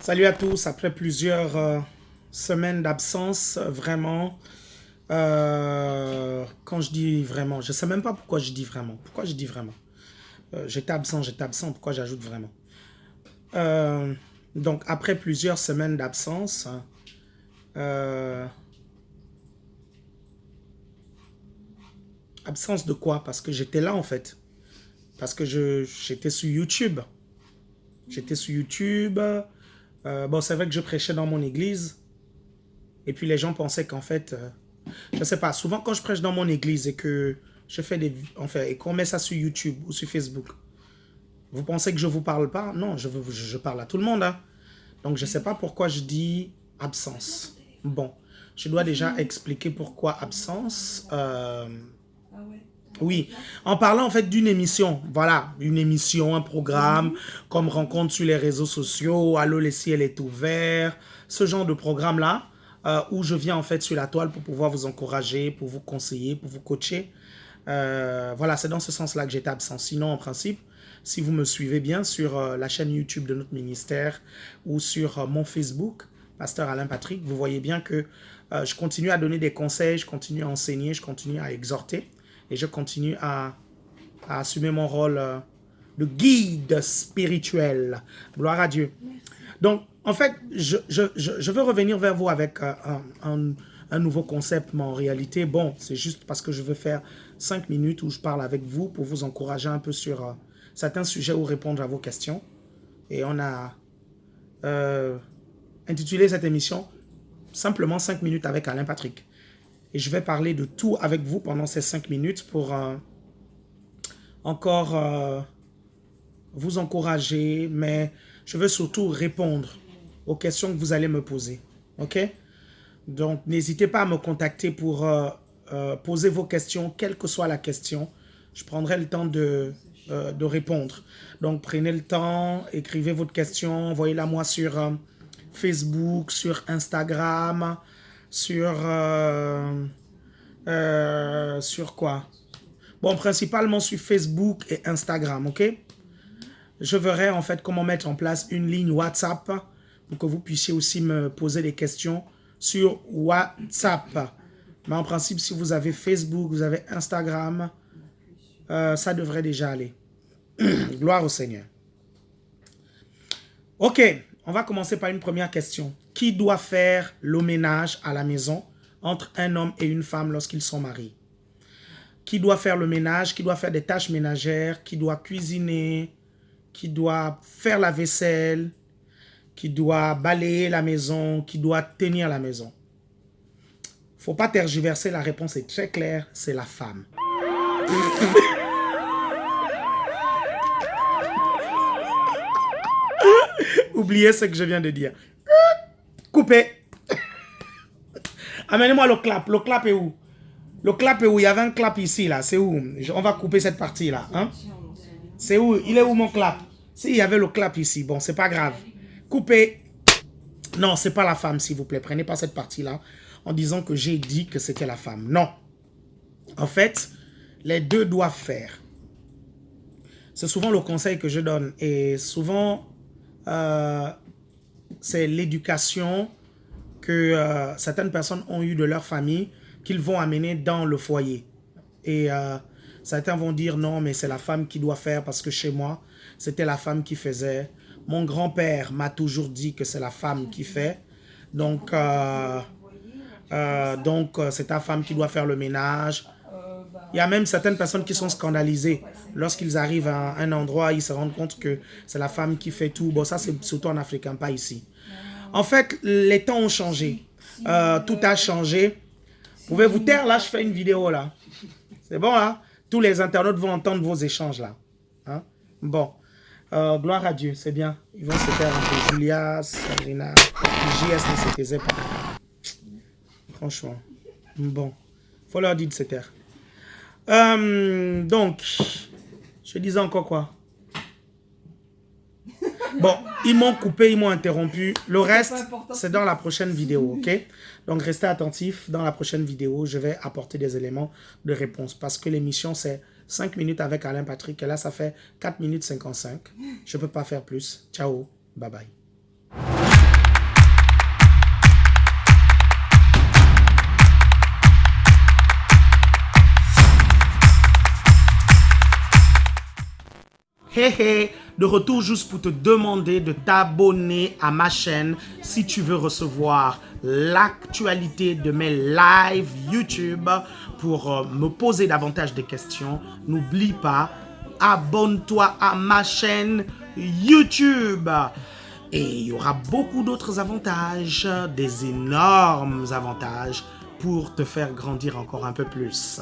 Salut à tous, après plusieurs euh, semaines d'absence, vraiment, euh, quand je dis vraiment, je ne sais même pas pourquoi je dis vraiment. Pourquoi je dis vraiment? Euh, J'étais absent, j'étais absent, pourquoi j'ajoute vraiment? Donc, après plusieurs semaines d'absence, absence de quoi? Parce que j'étais là en fait. Parce que j'étais sur YouTube. J'étais sur YouTube. Euh, bon, c'est vrai que je prêchais dans mon église. Et puis les gens pensaient qu'en fait, euh, je ne sais pas, souvent quand je prêche dans mon église et que je fais des... Enfin, et qu'on met ça sur YouTube ou sur Facebook, vous pensez que je ne vous parle pas? Non, je, je, parle à tout le monde. Hein. Donc, je ne sais pas pourquoi je dis absence. Bon, je dois déjà expliquer pourquoi absence. Euh. Oui, en parlant en fait d'une émission, voilà, une émission, un programme, comme rencontre sur les réseaux sociaux, Allô les ciels est ouvert, ce genre de programme-là, euh, où je viens en fait sur la toile pour pouvoir vous encourager, pour vous conseiller, pour vous coacher. Euh, voilà, c'est dans ce sens-là que j'étais absent. Sinon, en principe, si vous me suivez bien sur euh, la chaîne YouTube de notre ministère ou sur mon Facebook, Pasteur Alain Patrick, vous voyez bien que je continue à donner des conseils, je continue à enseigner, je continue à exhorter et je continue à, assumer mon rôle euh, de guide spirituel. Gloire à Dieu. Donc, en fait, je, veux revenir vers vous avec euh, un, nouveau concept, mais en réalité, bon, c'est juste parce que je veux faire cinq minutes où je parle avec vous pour vous encourager un peu sur euh, certains sujets ou répondre à vos questions. Et on a intitulé cette émission simplement cinq minutes avec Alain Patrick. Et je vais parler de tout avec vous pendant ces cinq minutes pour euh, encore euh, vous encourager, mais je veux surtout répondre aux questions que vous allez me poser. OK? Donc, n'hésitez pas à me contacter pour euh, poser vos questions, quelle que soit la question. Je prendrai le temps de, de répondre. Donc, prenez le temps, écrivez votre question, envoyez-la moi sur Facebook, sur Instagram, sur... Euh, euh, sur quoi? Bon, principalement sur Facebook et Instagram, ok? Je verrai en fait comment mettre en place une ligne WhatsApp pour que vous puissiez aussi me poser des questions sur WhatsApp. Mais en principe, si vous avez Facebook, vous avez Instagram, euh, ça devrait déjà aller. Gloire au Seigneur. Ok, on va commencer par une première question. Qui doit faire le ménage à la maison entre un homme et une femme lorsqu'ils sont mariés Qui doit faire le ménage Qui doit faire des tâches ménagères Qui doit cuisiner Qui doit faire la vaisselle Qui doit balayer la maison Qui doit tenir la maison faut pas tergiverser, la réponse est très claire, c'est la femme. Oubliez ce que je viens de dire. Coupez. Amenez-moi le clap. Le clap est où? Le clap est où? Il y avait un clap ici, là. C'est où? On va couper cette partie-là. Hein? C'est où? Il est où mon clap? Si, il y avait le clap ici. Bon, c'est pas grave. Coupez. Non, c'est pas la femme, s'il vous plaît. Prenez pas cette partie-là en disant que j'ai dit que c'était la femme. Non. En fait, les deux doivent faire. C'est souvent le conseil que je donne. Et souvent, euh, c'est l'éducation que euh, certaines personnes ont eu de leur famille qu'ils vont amener dans le foyer. Et euh, certains vont dire non, mais c'est la femme qui doit faire parce que chez moi, c'était la femme qui faisait. Mon grand-père m'a toujours dit que c'est la femme qui fait. Donc, donc c'est ta femme qui doit faire le ménage. Il y a même certaines personnes qui sont scandalisées. Lorsqu'ils arrivent à un endroit, ils se rendent compte que c'est la femme qui fait tout. Bon, ça, c'est surtout en africain, pas ici. En fait, les temps ont changé. Euh, tout a changé. Vous pouvez vous taire, là, je fais une vidéo, là. C'est bon, là? Tous les internautes vont entendre vos échanges, là. Hein? Bon. Euh, gloire à Dieu, c'est bien. Ils vont se faire un peu. Julia, Sabrina, JS ne se pas. Franchement. Bon. faut leur dire de se taire. Euh, donc, je disais encore quoi? Bon, ils m'ont coupé, ils m'ont interrompu. Le reste, c'est dans la prochaine vidéo, ok? Donc, restez attentifs. Dans la prochaine vidéo, je vais apporter des éléments de réponse parce que l'émission, c'est 5 minutes avec Alain Patrick. Et là, ça fait 4 minutes 55. Je ne peux pas faire plus. Ciao. Bye bye. Hey, hey de retour juste pour te demander de t'abonner à ma chaîne si tu veux recevoir l'actualité de mes lives YouTube pour euh, me poser davantage de questions. N'oublie pas, abonne-toi à ma chaîne YouTube. Et il y aura beaucoup d'autres avantages, des énormes avantages pour te faire grandir encore un peu plus.